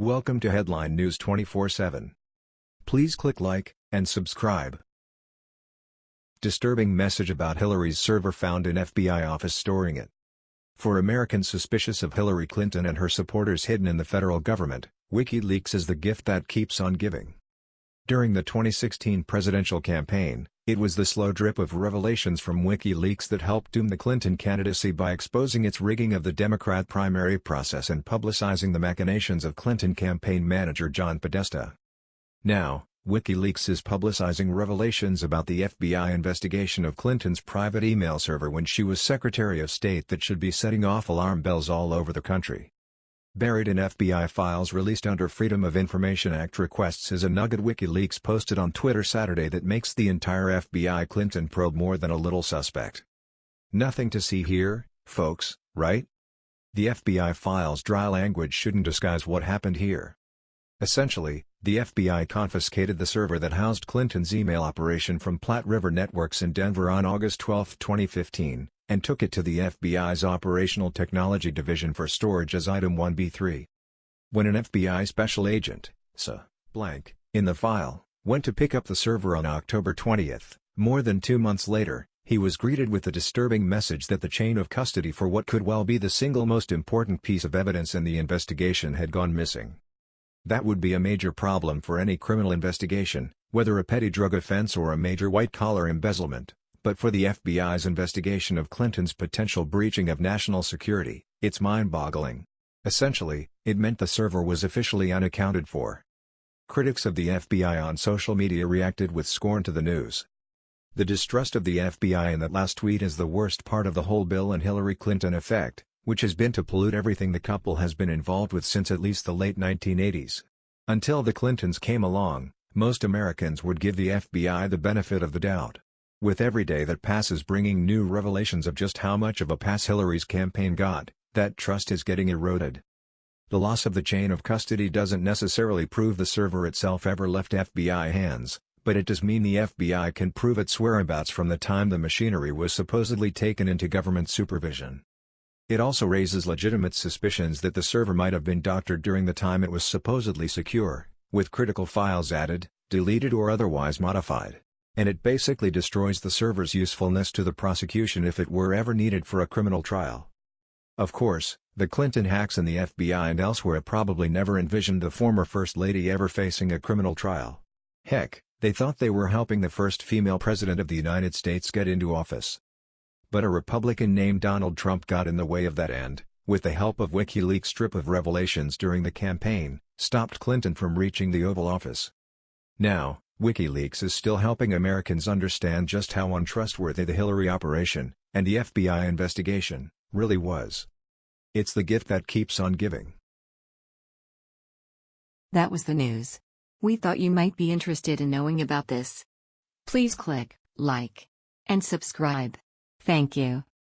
Welcome to Headline News 24/7. Please click like and subscribe. Disturbing message about Hillary's server found in FBI office storing it. For Americans suspicious of Hillary Clinton and her supporters hidden in the federal government, WikiLeaks is the gift that keeps on giving. During the 2016 presidential campaign, it was the slow drip of revelations from WikiLeaks that helped doom the Clinton candidacy by exposing its rigging of the Democrat primary process and publicizing the machinations of Clinton campaign manager John Podesta. Now, WikiLeaks is publicizing revelations about the FBI investigation of Clinton's private email server when she was Secretary of State that should be setting off alarm bells all over the country. Buried in FBI files released under Freedom of Information Act requests is a nugget WikiLeaks posted on Twitter Saturday that makes the entire FBI Clinton probe more than a little suspect. Nothing to see here, folks, right? The FBI files' dry language shouldn't disguise what happened here. Essentially, the FBI confiscated the server that housed Clinton's email operation from Platte River Networks in Denver on August 12, 2015, and took it to the FBI's Operational Technology Division for storage as Item 1B3. When an FBI special agent, SA, blank, in the file, went to pick up the server on October 20, more than two months later, he was greeted with the disturbing message that the chain of custody for what could well be the single most important piece of evidence in the investigation had gone missing. That would be a major problem for any criminal investigation, whether a petty drug offense or a major white-collar embezzlement but for the FBI's investigation of Clinton's potential breaching of national security, it's mind-boggling. Essentially, it meant the server was officially unaccounted for. Critics of the FBI on social media reacted with scorn to the news. The distrust of the FBI in that last tweet is the worst part of the whole Bill and Hillary Clinton effect, which has been to pollute everything the couple has been involved with since at least the late 1980s. Until the Clintons came along, most Americans would give the FBI the benefit of the doubt. With every day that passes bringing new revelations of just how much of a pass Hillary's campaign got, that trust is getting eroded. The loss of the chain of custody doesn't necessarily prove the server itself ever left FBI hands, but it does mean the FBI can prove its whereabouts from the time the machinery was supposedly taken into government supervision. It also raises legitimate suspicions that the server might have been doctored during the time it was supposedly secure, with critical files added, deleted or otherwise modified and it basically destroys the server's usefulness to the prosecution if it were ever needed for a criminal trial. Of course, the Clinton hacks in the FBI and elsewhere probably never envisioned the former First Lady ever facing a criminal trial. Heck, they thought they were helping the first female president of the United States get into office. But a Republican named Donald Trump got in the way of that end, with the help of WikiLeaks' strip of revelations during the campaign, stopped Clinton from reaching the Oval Office. Now, WikiLeaks is still helping Americans understand just how untrustworthy the Hillary operation, and the FBI investigation, really was. It's the gift that keeps on giving. That was the news. We thought you might be interested in knowing about this. Please click like and subscribe. Thank you.